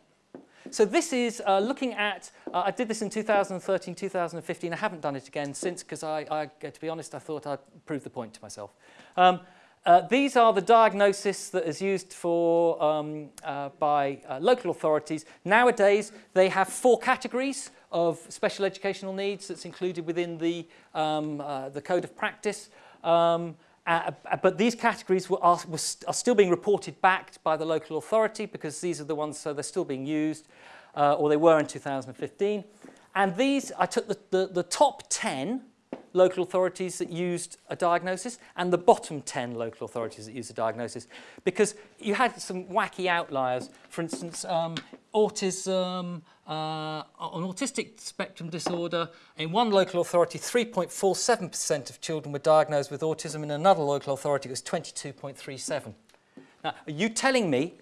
So this is uh, looking at, uh, I did this in 2013, 2015. I haven't done it again since because I, I, to be honest, I thought I'd prove the point to myself. Um, uh, these are the diagnosis that is used for um, uh, by uh, local authorities. Nowadays, they have four categories of special educational needs that's included within the, um, uh, the code of practice. Um, uh, but these categories were, are, were st are still being reported back by the local authority because these are the ones, so they're still being used, uh, or they were in 2015. And these, I took the, the, the top 10 local authorities that used a diagnosis and the bottom 10 local authorities that used a diagnosis because you had some wacky outliers. For instance, um, autism, uh, on autistic spectrum disorder, in one local authority, 3.47% of children were diagnosed with autism. In another local authority, it was 22.37. Now, are you telling me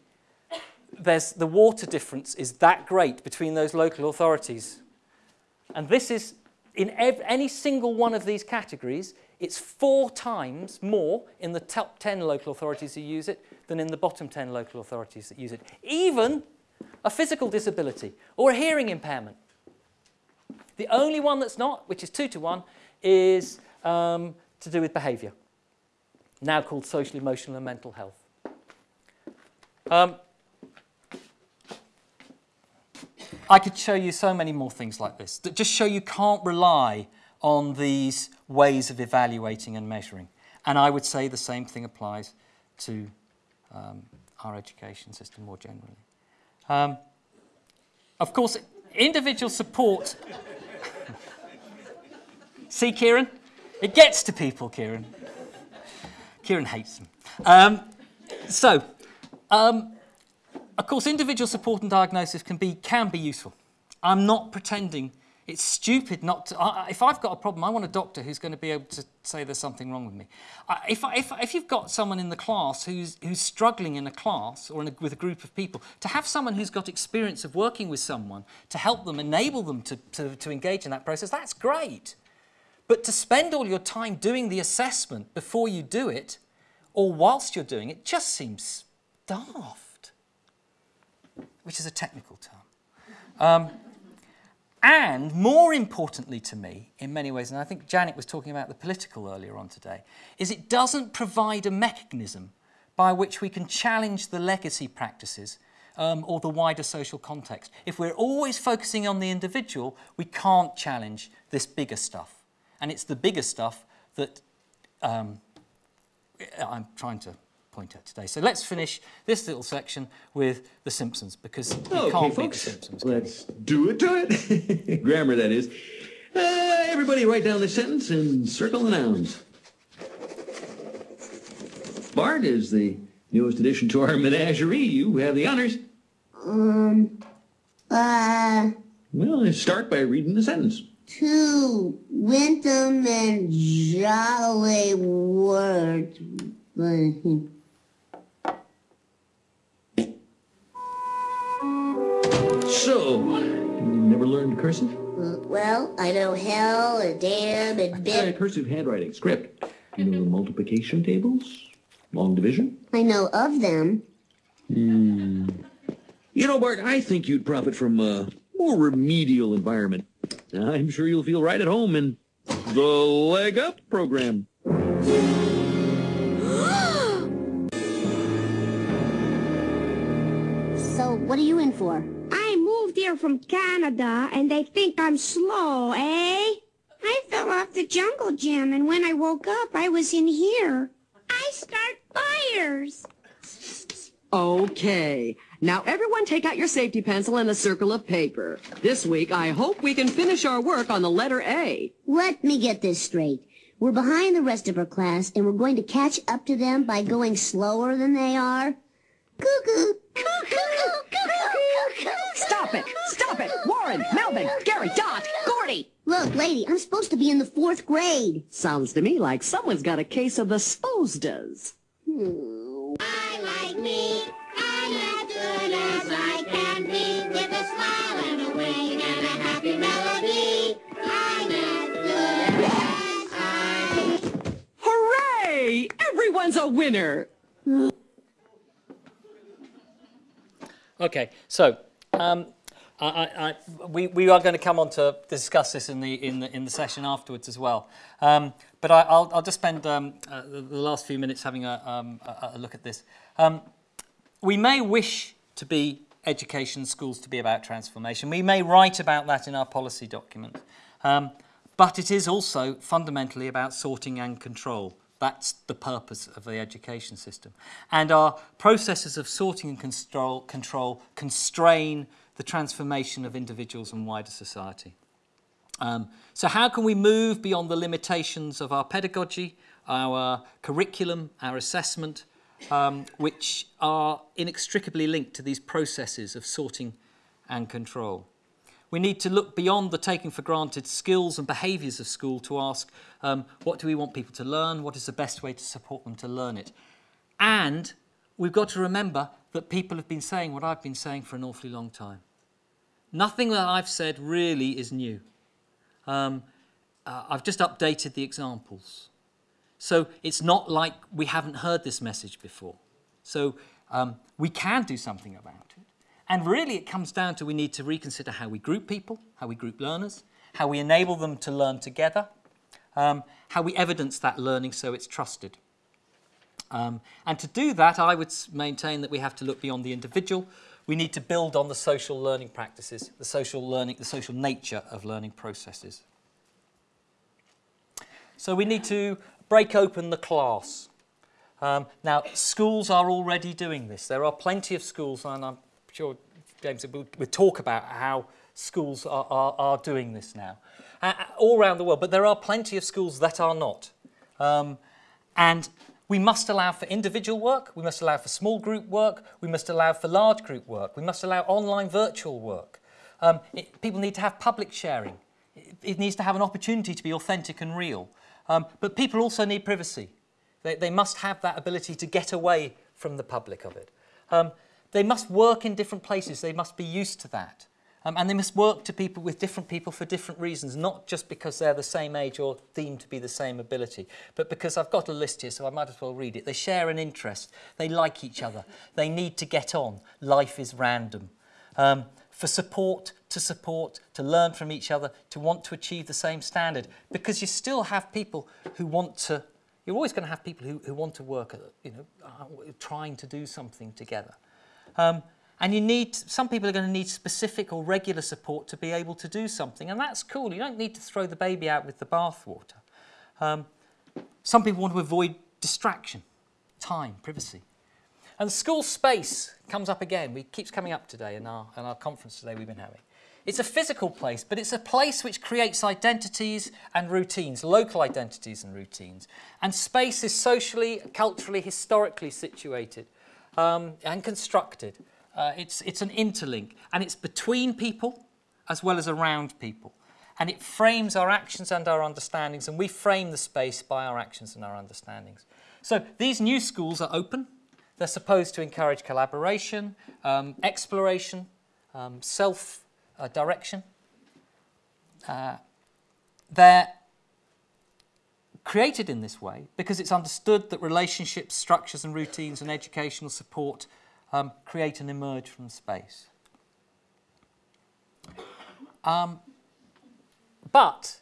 there's the water difference is that great between those local authorities? And this is in any single one of these categories, it's four times more in the top 10 local authorities who use it than in the bottom 10 local authorities that use it. Even a physical disability or a hearing impairment. The only one that's not, which is two to one, is um, to do with behaviour, now called social, emotional and mental health. Um, I could show you so many more things like this that just show you can't rely on these ways of evaluating and measuring. And I would say the same thing applies to um, our education system more generally. Um, of course, individual support. See, Kieran? It gets to people, Kieran. Kieran hates them. Um, so, um, of course, individual support and diagnosis can be, can be useful. I'm not pretending it's stupid not to, I, if I've got a problem, I want a doctor who's going to be able to say there's something wrong with me. if, if, if you've got someone in the class who's, who's struggling in a class or a, with a group of people, to have someone who's got experience of working with someone to help them, enable them to, to, to engage in that process, that's great. But to spend all your time doing the assessment before you do it, or whilst you're doing it, just seems daft which is a technical term. Um, and more importantly to me, in many ways, and I think Janet was talking about the political earlier on today, is it doesn't provide a mechanism by which we can challenge the legacy practices um, or the wider social context. If we're always focusing on the individual, we can't challenge this bigger stuff. And it's the bigger stuff that um, I'm trying to point at today. So let's finish this little section with The Simpsons because you Okay, can't beat The Simpsons. can let's do it to it. Grammar, that is. Uh, everybody write down the sentence and circle the nouns. Bart is the newest addition to our menagerie. You have the honors. Um, uh, Well, let's start by reading the sentence. two Wintham and Jolly words. So, you never learned cursive? Well, I know hell and damn and bit. cursive handwriting, script. You know the multiplication tables? Long division? I know of them. Hmm. You know, Bart, I think you'd profit from a more remedial environment. I'm sure you'll feel right at home in the Leg Up program. So, what are you in for? I moved here from Canada, and they think I'm slow, eh? I fell off the jungle gym, and when I woke up, I was in here. I start fires. Okay. Now everyone take out your safety pencil and a circle of paper. This week, I hope we can finish our work on the letter A. Let me get this straight. We're behind the rest of our class, and we're going to catch up to them by going slower than they are. Cuckoo! Cuckoo! Cuckoo! Stop it! Stop it! Warren, Melvin, Gary, Dot, Gordy! Look, lady, I'm supposed to be in the fourth grade. Sounds to me like someone's got a case of the sposdas. I like me. I'm as good as I can be. With a smile and a wing and a happy melody. I'm as good as I Hooray! Everyone's a winner! Okay, so um, I, I, we, we are going to come on to discuss this in the, in the, in the session afterwards as well. Um, but I, I'll, I'll just spend um, uh, the the last few minutes having a, um, a, a look at this. Um, we may wish to be education schools to be about transformation. We may write about that in our policy document. Um, but it is also fundamentally about sorting and control. That's the purpose of the education system. And our processes of sorting and control, control constrain the transformation of individuals and wider society. Um, so how can we move beyond the limitations of our pedagogy, our curriculum, our assessment, um, which are inextricably linked to these processes of sorting and control? We need to look beyond the taking for granted skills and behaviours of school to ask, um, what do we want people to learn? What is the best way to support them to learn it? And we've got to remember that people have been saying what I've been saying for an awfully long time. Nothing that I've said really is new. Um, uh, I've just updated the examples. So it's not like we haven't heard this message before. So um, we can do something about it. And really it comes down to we need to reconsider how we group people, how we group learners, how we enable them to learn together, um, how we evidence that learning so it's trusted. Um, and to do that, I would maintain that we have to look beyond the individual. We need to build on the social learning practices, the social learning, the social nature of learning processes. So we need to break open the class. Um, now, schools are already doing this. There are plenty of schools, and I'm sure James will, will talk about how schools are, are, are doing this now, uh, all around the world. But there are plenty of schools that are not. Um, and We must allow for individual work, we must allow for small group work, we must allow for large group work, we must allow online virtual work. Um, it, people need to have public sharing. It, it, needs to have an opportunity to be authentic and real. Um, but people also need privacy. They, they, must have that ability to get away from the public of it. Um, they must work in different places. They must be used to that. Um, and they must work to people with different people for different reasons, not just because they're the same age or deemed to be the same ability, but because I've got a list here, so I might as well read it. They share an interest. They like each other. They need to get on. Life is random. Um, for support, to support, to learn from each other, to want to achieve the same standard. Because you still have people who want to, you're always going to have people who, who want to work, at, you know, uh, trying to do something together. Um, and you need, some people are going to need specific or regular support to be able to do something. And that's cool. You don't need to throw the baby out with the bathwater. Um, some people want to avoid distraction. time, privacy. And school space comes up again. We keeps coming up today in our, in our conference today we've been having. It's a physical place, but it's a place which creates identities and routines, local identities and routines. And space is socially, culturally, historically situated um, and constructed. Uh, it's, it's an interlink, and it's between people as well as around people. And it frames our actions and our understandings, and we frame the space by our actions and our understandings. So these new schools are open. They're supposed to encourage collaboration, um, exploration, um, self uh. Uh, they're created in this way because it's understood that relationships, structures, and routines and educational support um, create and emerge from space. Um, but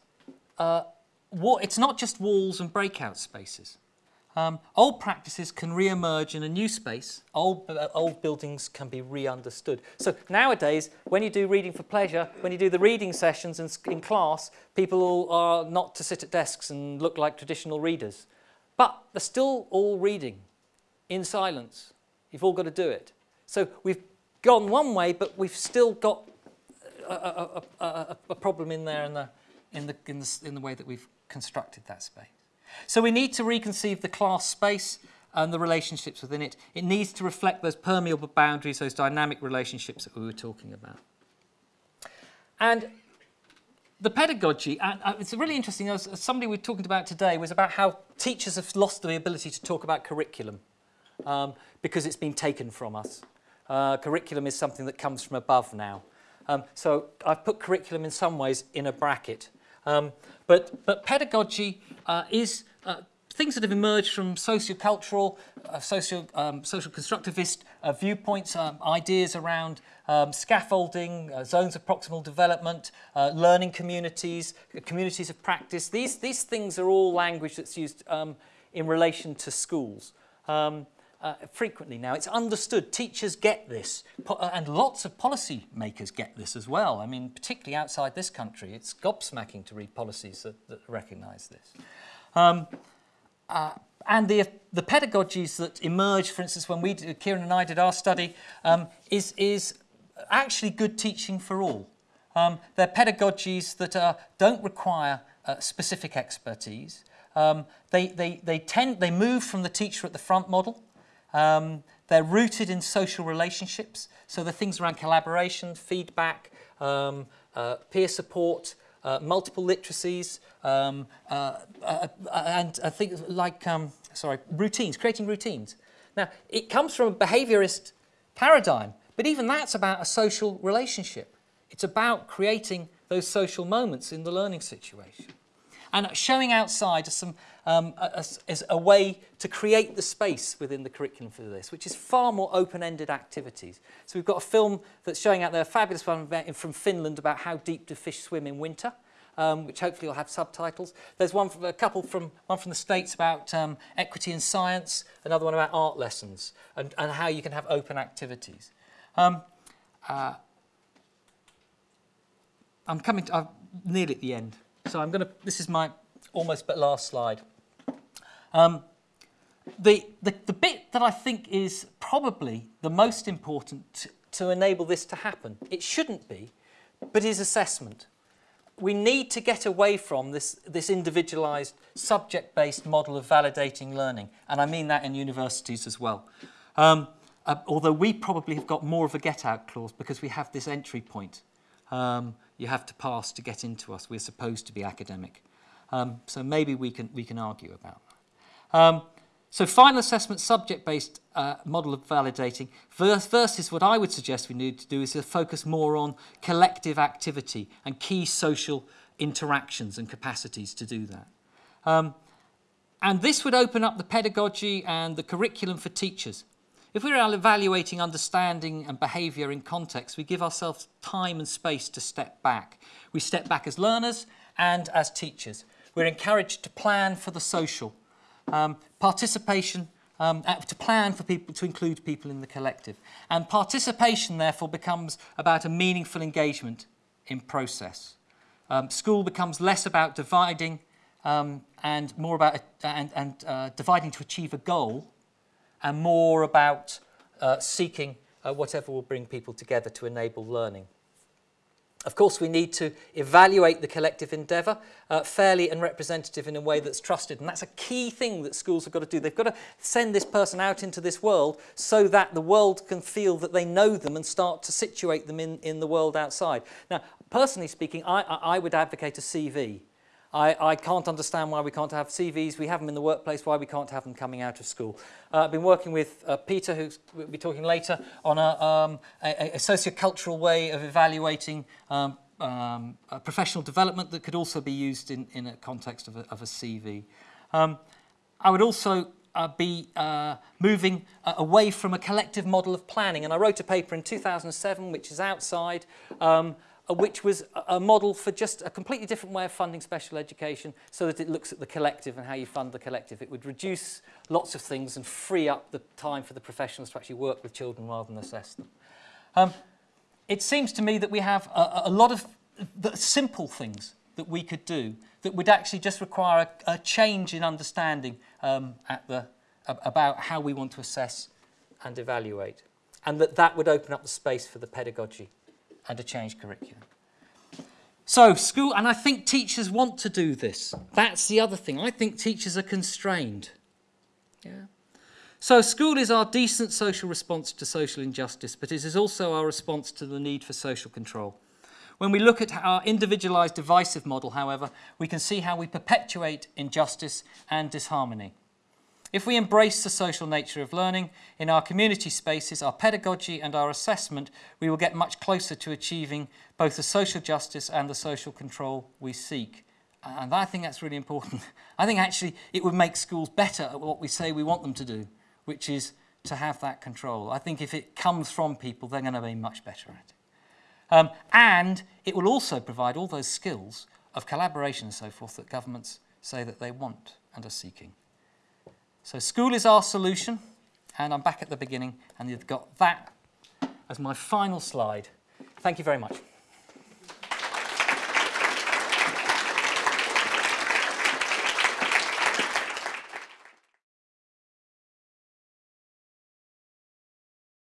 uh, it's not just walls and breakout spaces. Um, old practices can re-emerge in a new space. Old, uh, old buildings can be re-understood. So nowadays, when you do reading for pleasure, when you do the reading sessions in, in class, people are not to sit at desks and look like traditional readers. But they're still all reading in silence. You've all got to do it. So we've gone one way, but we've still got a, a, a, a, problem in there in the, in, the, in, the, in the way that we've constructed that space. So we need to reconceive the class space and the relationships within it. It needs to reflect those permeable boundaries, those dynamic relationships that we were talking about. And the pedagogy, and uh, it's really interesting, somebody we were talking about today was about how teachers have lost the ability to talk about curriculum um, because it's been taken from us. Uh, curriculum is something that comes from above now. Um, so I've put curriculum in some ways in a bracket. Um, but, but pedagogy uh, is uh, things that have emerged from sociocultural, uh, socio, um, social constructivist uh, viewpoints, um, ideas around um, scaffolding, uh, zones of proximal development, uh, learning communities, uh, communities of practice. These, these things are all language that's used um, in relation to schools. Uh, frequently now. It's understood. Teachers get this, po- uh, and lots of policy makers get this as well. I mean, particularly outside this country, it's gobsmacking to read policies that, that recognise this. Um, uh, and the, the pedagogies that emerge, for instance, when we, did, Kieran and I did our study, um, is, is actually good teaching for all. Um, they're pedagogies that uh, don't require uh, specific expertise. Um, they, they, they, tend, they move from the teacher at the front model. Um, they're rooted in social relationships, so the things around collaboration, feedback, um, uh, peer support, uh, multiple literacies, um, uh, uh, uh, and I think like um, sorry routines, creating routines. Now it comes from a behaviourist paradigm, but even that's about a social relationship. It's about creating those social moments in the learning situation. And showing outside is, some, um, a, a- is a way to create the space within the curriculum for this, which is far more open-ended activities. So we've got a film that's showing out there, a fabulous one from Finland about how deep do fish swim in winter, um, which hopefully will have subtitles. There's one from, a couple from one from the States about um, equity in science, another one about art lessons, and, and how you can have open activities. Um, uh, I'm coming to, I'm nearly at the end. So I'm going to, this is my almost but last slide. Um, the, the, the bit that I think is probably the most important to, enable this to happen, it shouldn't be, but is assessment. We need to get away from this, this individualised, subject-based model of validating learning, and I mean that in universities as well. Um, uh, although we probably have got more of a get-out clause because we have this entry point. Um, you have to pass to get into us. We're supposed to be academic. Um, so maybe we can, we can argue about that. Um, so final assessment, subject-based uh, model of validating vers- versus what I would suggest we need to do is to focus more on collective activity and key social interactions and capacities to do that. Um, and this would open up the pedagogy and the curriculum for teachers. If we're evaluating understanding and behaviour in context, we give ourselves time and space to step back. We step back as learners and as teachers. We're encouraged to plan for the social, um, participation, um, uh, to plan for people, to include people in the collective. And participation, therefore, becomes about a meaningful engagement in process. Um, school becomes less about dividing um, and more about and, and uh, dividing to achieve a goal and more about uh, seeking uh, whatever will bring people together to enable learning. Of course, we need to evaluate the collective endeavour uh, fairly and representative in a way that's trusted. And that's a key thing that schools have got to do. They've got to send this person out into this world so that the world can feel that they know them and start to situate them in, in the world outside. Now, personally speaking, I, I, would advocate a CV. I, I can't understand why we can't have CVs. We have them in the workplace, why we can't have them coming out of school. Uh, I've been working with uh, Peter, who we'll be talking later, on a, um, a, a sociocultural way of evaluating um, um, professional development that could also be used in, in a context of a, of a CV. Um, I would also uh, be uh, moving uh, away from a collective model of planning. And I wrote a paper in 2007, which is outside, um, which was a, model for just a completely different way of funding special education so that it looks at the collective and how you fund the collective. It would reduce lots of things and free up the time for the professionals to actually work with children rather than assess them. Um, it seems to me that we have a, a lot of simple things that we could do that would actually just require a, a change in understanding um, at the, about how we want to assess and evaluate. And that that would open up the space for the pedagogy and a changed curriculum. So school, and I think teachers want to do this. That's the other thing. I think teachers are constrained. Yeah. So school is our decent social response to social injustice, but it is also our response to the need for social control. When we look at our individualised divisive model, however, we can see how we perpetuate injustice and disharmony. If we embrace the social nature of learning in our community spaces, our pedagogy and our assessment, we will get much closer to achieving both the social justice and the social control we seek. And I think that's really important. I think actually it would make schools better at what we say we want them to do, which is to have that control. I think if it comes from people, they're going to be much better at it. Um, and it will also provide all those skills of collaboration and so forth that governments say that they want and are seeking. So school is our solution, and I'm back at the beginning, and you've got that as my final slide. Thank you very much.